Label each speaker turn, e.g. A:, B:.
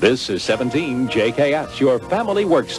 A: This is 17 JKS, your family works.